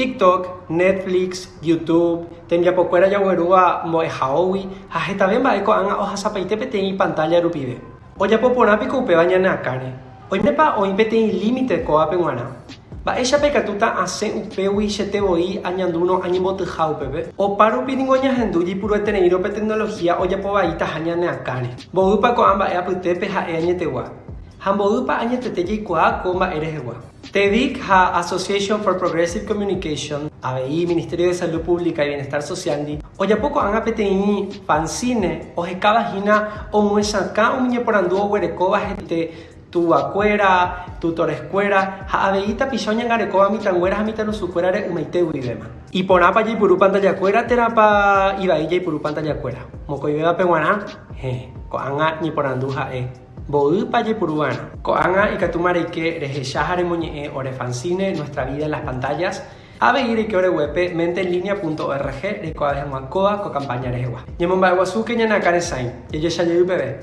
TikTok, Netflix, YouTube, tenía poco era ya huerúa moe haowi, aje también va anga hoja zapaite pantalla rupive. O ya popo napi cupe bañan a cane. Límite ba coa penguana. Va esa pecatuta upégui se upewi se te voy añanduno ñahendu te jau pepe. O paro pidingo ya genduji puro de tener ope tecnología o ya po vaita jañan a cane. Bodupa coamba ea putepe ja e añete TEDIC Association for Progressive Communication, ABI, Ministerio de Salud Pública y Bienestar Social, oya poco han apeteni fanzine, o hina o muesaka un miñe por anduo huerecoba gente tu acuera, tu torescuera, ha abeita pisoña garecoba mitanguera ha su sucuerare umeite uidema. Y por apa y puru pantalla cuera terapa iba y puru pantalla e. Bodupaye Purubana. Koanga y Katumare que Rejeshahare Muñe Ore Fanzine, nuestra vida en las pantallas. Abeire que ore web menteenlinea.org de coa de Huacoa co campaña rewa. Nyemomba Guasuke nyana kare sain. Yeyo shayu bebé.